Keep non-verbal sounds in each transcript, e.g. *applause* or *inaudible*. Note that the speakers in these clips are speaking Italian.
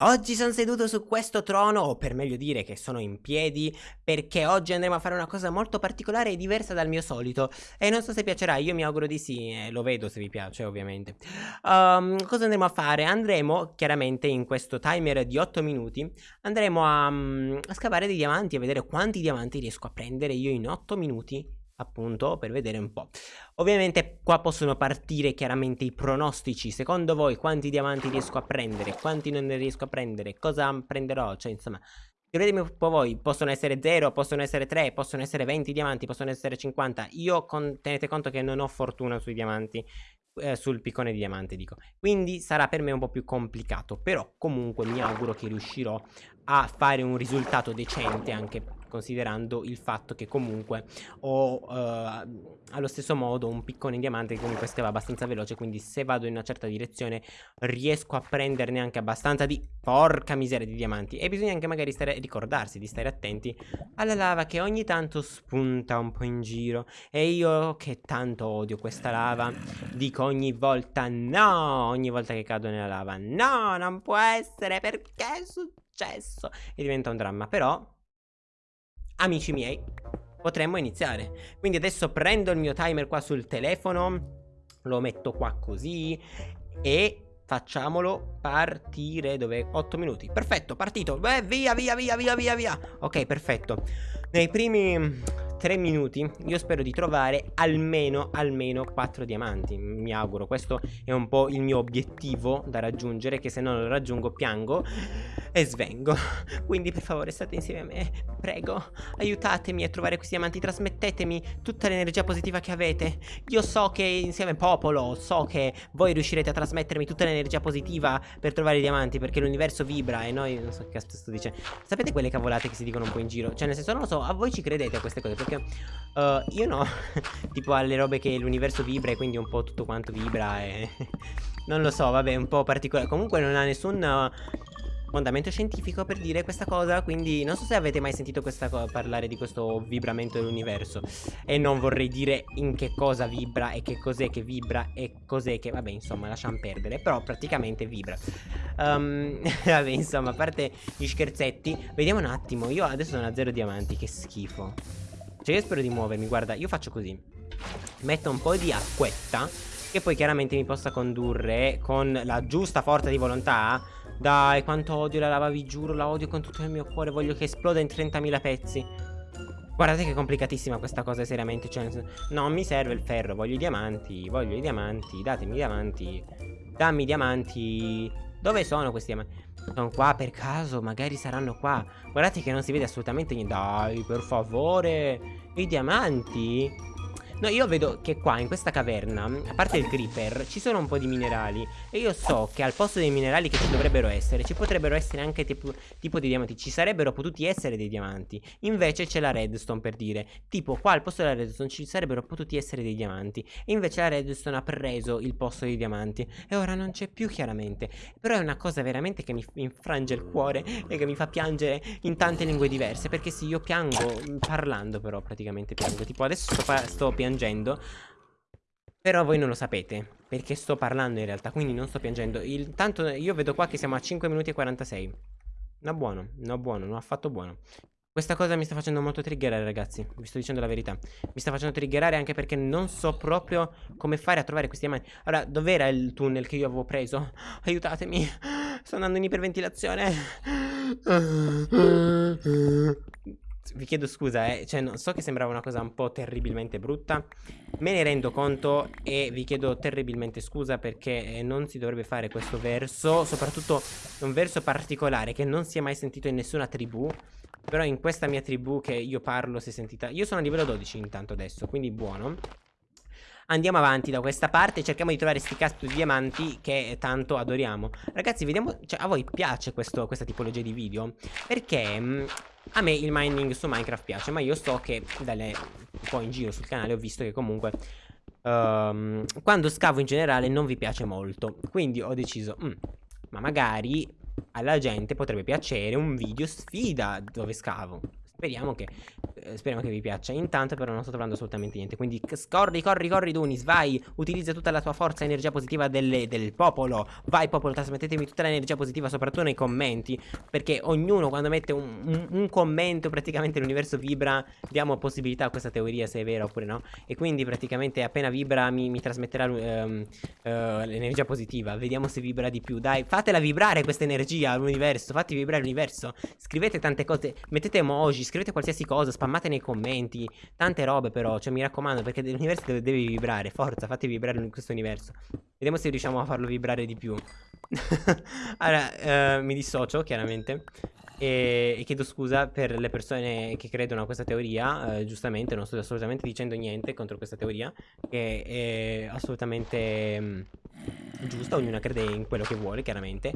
Oggi sono seduto su questo trono, o per meglio dire che sono in piedi, perché oggi andremo a fare una cosa molto particolare e diversa dal mio solito. E non so se piacerà, io mi auguro di sì, eh, lo vedo se vi piace ovviamente. Um, cosa andremo a fare? Andremo, chiaramente in questo timer di 8 minuti, andremo a, um, a scavare dei diamanti e vedere quanti diamanti riesco a prendere io in 8 minuti appunto per vedere un po'. Ovviamente qua possono partire chiaramente i pronostici, secondo voi quanti diamanti riesco a prendere, quanti non ne riesco a prendere, cosa prenderò, cioè insomma Scrivetemi un po' voi, possono essere 0, possono essere 3, possono essere 20 diamanti, possono essere 50. Io con, tenete conto che non ho fortuna sui diamanti, eh, sul piccone di diamante dico. Quindi sarà per me un po' più complicato, però comunque mi auguro che riuscirò a fare un risultato decente anche considerando il fatto che comunque ho uh, allo stesso modo un piccone in diamante che comunque stava abbastanza veloce quindi se vado in una certa direzione riesco a prenderne anche abbastanza di porca miseria di diamanti. E bisogna anche magari stare, ricordarsi di stare attenti alla lava che ogni tanto spunta un po' in giro. E io che tanto odio questa lava dico ogni volta no ogni volta che cado nella lava no non può essere perché è successo? E diventa un dramma. Però amici miei, potremmo iniziare. Quindi adesso prendo il mio timer qua sul telefono, lo metto qua così e facciamolo partire dove 8 minuti. Perfetto, partito. Beh, via, via, via, via, via, via. Ok, perfetto. Nei primi 3 minuti io spero di trovare almeno, almeno 4 diamanti. Mi auguro, questo è un po' il mio obiettivo da raggiungere Che se non lo raggiungo piango e svengo. *laughs* Quindi per favore state insieme a me, prego Aiutatemi a trovare questi diamanti, trasmettetemi tutta l'energia positiva che avete. Io so che insieme popolo, so che voi riuscirete a trasmettermi tutta l'energia positiva per trovare i diamanti Perché l'universo vibra e noi, non so che cazzo sto dicendo. Sapete quelle cavolate che si dicono un po' in giro? Cioè nel senso non lo so, a voi ci credete a queste cose Uh, io no. *laughs* Tipo alle robe che l'universo vibra e quindi un po' tutto quanto vibra e... *laughs* non lo so, vabbè, un po' particolare Comunque non ha nessun... Uh, fondamento scientifico per dire questa cosa Quindi non so se avete mai sentito parlare di questo vibramento dell'universo. E non vorrei dire in che cosa vibra e che cos'è che vibra e cos'è che Vabbè insomma lasciamo perdere Però praticamente vibra. Um, *laughs* Vabbè insomma a parte gli scherzetti Vediamo un attimo. Io adesso sono a zero diamanti Che schifo Cioè io spero di muovermi Guarda io faccio così Metto un po' di acquetta Che poi chiaramente mi possa condurre Con la giusta forza di volontà dai, quanto odio la lava, vi giuro, la odio con tutto il mio cuore, voglio che esploda in 30.000 pezzi. Guardate che complicatissima questa cosa, seriamente, cioè, non mi serve il ferro, voglio i diamanti, voglio i diamanti, datemi i diamanti, dammi i diamanti. Dove sono questi diamanti? Sono qua per caso, magari saranno qua. Guardate che non si vede assolutamente niente. Dai, per favore, i diamanti? No, io vedo che qua, in questa caverna, a parte il creeper, ci sono un po' di minerali. E io so che al posto dei minerali che ci dovrebbero essere, ci potrebbero essere anche tipo, tipo dei diamanti. Ci sarebbero potuti essere dei diamanti. Invece c'è la redstone, per dire. Tipo, qua al posto della redstone ci sarebbero potuti essere dei diamanti. E invece la redstone ha preso il posto dei diamanti. E ora non c'è più, chiaramente. Però è una cosa veramente che mi infrange il cuore e che mi fa piangere in tante lingue diverse. Perché sì, io piango parlando, però praticamente piango. Tipo, adesso sto, sto piangendo piangendo. Però voi non lo sapete Perché sto parlando in realtà Quindi non sto piangendo. Intanto io vedo qua che siamo a 5 minuti e 46 No buono, no buono, non affatto buono. Questa cosa mi sta facendo molto triggerare ragazzi Vi sto dicendo la verità. Mi sta facendo triggerare anche perché non so proprio Come fare a trovare questi diamanti. Allora, dov'era il tunnel che io avevo preso? *gasps* Aiutatemi *gasps* Sto andando in iperventilazione vi chiedo scusa, eh, cioè non so che sembrava una cosa un po' terribilmente brutta, me ne rendo conto e vi chiedo terribilmente scusa perché eh, non si dovrebbe fare questo verso, soprattutto un verso particolare che non si è mai sentito in nessuna tribù, però in questa mia tribù che io parlo si è sentita, io sono a livello 12 intanto adesso, quindi buono. Andiamo avanti da questa parte Cerchiamo di trovare sti cazzo di diamanti Che tanto adoriamo. Ragazzi vediamo Cioè a voi piace questo, questa tipologia di video? Perché mh, mm, a me il mining su Minecraft piace Ma io so che dalle, un po' in giro sul canale Ho visto che comunque um, Quando scavo in generale non vi piace molto. Quindi ho deciso mm, Ma magari alla gente potrebbe piacere un video sfida dove scavo. Speriamo che eh, speriamo che vi piaccia. Intanto però non sto trovando assolutamente niente. Quindi corri, corri, corri Dunis, vai. Utilizza tutta la tua forza energia positiva delle, del popolo. Vai popolo, trasmettetemi tutta l'energia positiva, soprattutto nei commenti. Perché ognuno quando mette un, un, un commento, praticamente l'universo vibra. Diamo possibilità a questa teoria se è vera oppure no. E quindi praticamente appena vibra mi, mi trasmetterà um, uh, l'energia positiva. Vediamo se vibra di più. Dai, fatela vibrare questa energia all'universo. Fatti vibrare l'universo. Scrivete tante cose, mettete emoji, scrivete qualsiasi cosa, spammate nei commenti. Tante robe però, cioè mi raccomando, perché l'universo deve, deve vibrare. Forza, fate vibrare questo universo. Vediamo se riusciamo a farlo vibrare di più. *laughs* allora, uh, mi dissocio chiaramente. E, e, chiedo scusa per le persone che credono a questa teoria. Eh, giustamente, non sto assolutamente dicendo niente contro questa teoria, che è assolutamente mh, mm, giusta. Ognuno crede in quello che vuole, chiaramente.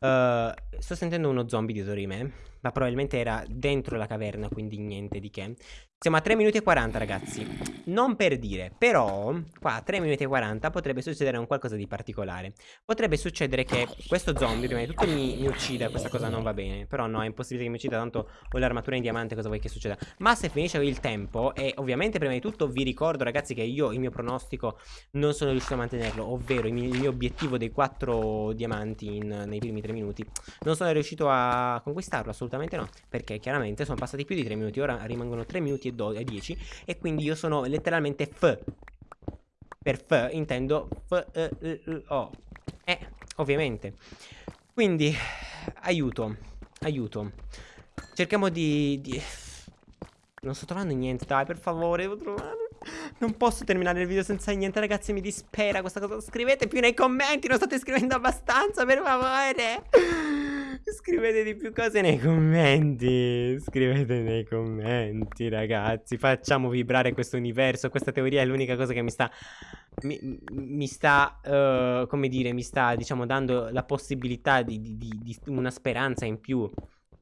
Uh, sto sentendo uno zombie dietro di me, ma probabilmente era dentro la caverna, quindi niente di che. Siamo a 3 minuti e 40 ragazzi. Non per dire Però qua a 3 minuti e 40 potrebbe succedere un qualcosa di particolare. Potrebbe succedere che questo zombie prima di tutto mi, mi uccida Questa cosa non va bene. Però no è impossibile che mi uccida Tanto ho l'armatura in diamante cosa vuoi che succeda? Ma se finisce il tempo E ovviamente prima di tutto vi ricordo ragazzi che io Il mio pronostico non sono riuscito a mantenerlo Ovvero il mio, il mio obiettivo dei 4 diamanti in, Nei primi 3 minuti Non sono riuscito a conquistarlo assolutamente no Perché chiaramente sono passati più di 3 minuti Ora rimangono 3 minuti e e 10 e quindi io sono letteralmente F. Per F intendo F, O. Eh, ovviamente. Quindi, aiuto, aiuto. Cerchiamo di, di... Non sto trovando niente, dai, per favore, devo trovare... Non posso terminare il video senza niente, ragazzi, mi dispera questa cosa. Scrivete più nei commenti, non state scrivendo abbastanza, per favore. Scrivete di più cose nei commenti. Scrivete nei commenti, ragazzi. Facciamo vibrare questo universo. Questa teoria è l'unica cosa che mi sta. Mi, mi sta, uh, come dire, mi sta, diciamo, dando la possibilità di, di, di, di una speranza in più.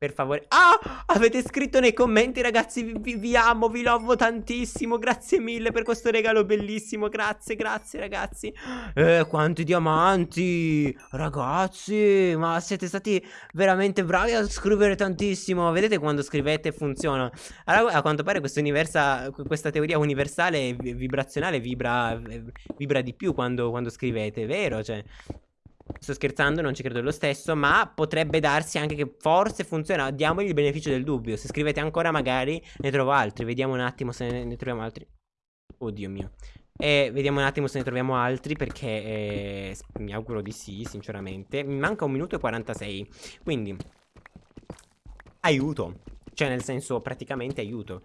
Per favore. Ah! Avete scritto nei commenti ragazzi. Vi, vi, amo Vi lovo tantissimo. Grazie mille per questo regalo bellissimo. Grazie grazie ragazzi. Eh quanti diamanti. Ragazzi Ma siete stati veramente bravi a scrivere tantissimo. Vedete quando scrivete funziona. Allora, A quanto pare questa teoria universale vibrazionale vibra, vibra di più quando, quando scrivete Vero? Cioè Sto scherzando, non ci credo lo stesso, ma potrebbe darsi anche che forse funziona. Diamogli il beneficio del dubbio. Se scrivete ancora magari ne trovo altri. Vediamo un attimo se ne, troviamo altri. Oddio mio. E vediamo un attimo se ne troviamo altri perché eh, mi auguro di sì, sinceramente. Mi manca un minuto e 46. Quindi, aiuto. Cioè, nel senso, praticamente aiuto.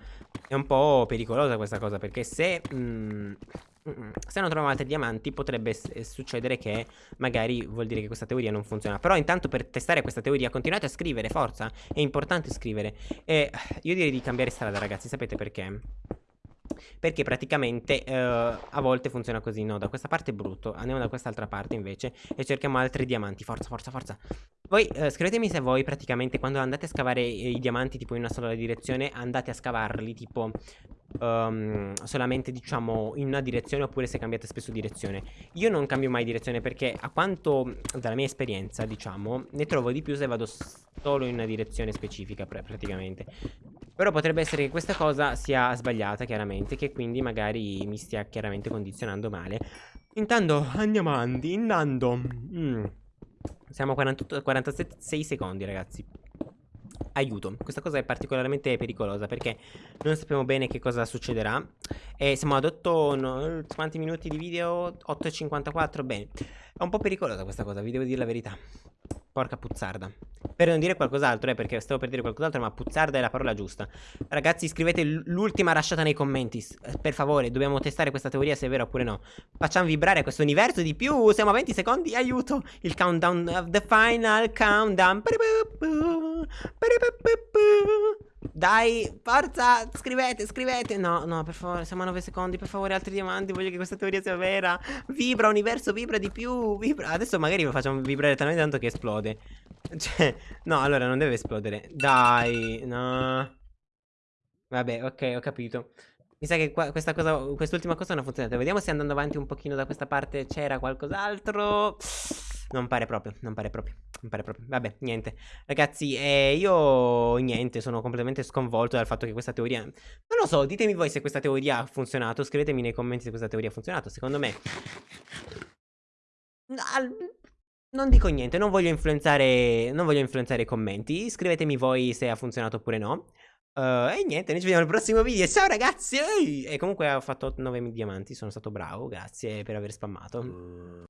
È un po' pericolosa questa cosa perché se... Mm, se non troviamo altri diamanti potrebbe eh, succedere che magari vuol dire che questa teoria non funziona. Però intanto per testare questa teoria continuate a scrivere, forza. È importante scrivere. E io direi di cambiare strada ragazzi, sapete perché? Perché praticamente uh, a volte funziona così No, da questa parte è brutto Andiamo da quest'altra parte invece E cerchiamo altri diamanti. Forza, forza, forza. Voi uh, scrivetemi se voi praticamente Quando andate a scavare i diamanti tipo in una sola direzione Andate a scavarli tipo um, Solamente diciamo in una direzione Oppure se cambiate spesso direzione. Io non cambio mai direzione perché a quanto Dalla mia esperienza diciamo Ne trovo di più se vado solo in una direzione specifica praticamente. Però potrebbe essere che questa cosa sia sbagliata chiaramente Che quindi magari mi stia chiaramente condizionando male. Intanto andiamo avanti Andando mm. Siamo a 48, 46 secondi ragazzi Aiuto, questa cosa è particolarmente pericolosa perché non sappiamo bene che cosa succederà E siamo ad 8, no, quanti minuti di video? 8.54, bene È un po' pericolosa questa cosa, vi devo dire la verità Porca puzzarda per non dire qualcos'altro, eh, perché stavo per dire qualcos'altro, ma puzzarda è la parola giusta. Ragazzi, scrivete l'ultima rasciata nei commenti. Eh, per favore, dobbiamo testare questa teoria se è vera oppure no. Facciamo vibrare questo universo di più. Siamo a 20 secondi, aiuto. Il countdown of the final countdown. Dai, forza, scrivete, scrivete. No, no, per favore, siamo a 9 secondi. Per favore, altri diamanti. Voglio che questa teoria sia vera. Vibra, universo, vibra di più. Vibra. Adesso magari lo facciamo vibrare talmente tanto che esplode. Cioè, no, allora non deve esplodere. Dai, no. Vabbè, ok, ho capito. Mi sa che qua, questa cosa, quest'ultima cosa non ha funzionato. Vediamo se andando avanti un pochino da questa parte c'era qualcos'altro. Non pare proprio, non pare proprio, non pare proprio. Vabbè, niente. Ragazzi, eh, io niente, sono completamente sconvolto dal fatto che questa teoria... Non lo so, ditemi voi se questa teoria ha funzionato, scrivetemi nei commenti se questa teoria ha funzionato. Secondo me... Non dico niente, non voglio influenzare, non voglio influenzare i commenti. Scrivetemi voi se ha funzionato oppure no. Uh, e niente, noi ci vediamo al prossimo video. Ciao ragazzi! E comunque ho fatto 9 diamanti, sono stato bravo, grazie per aver spammato.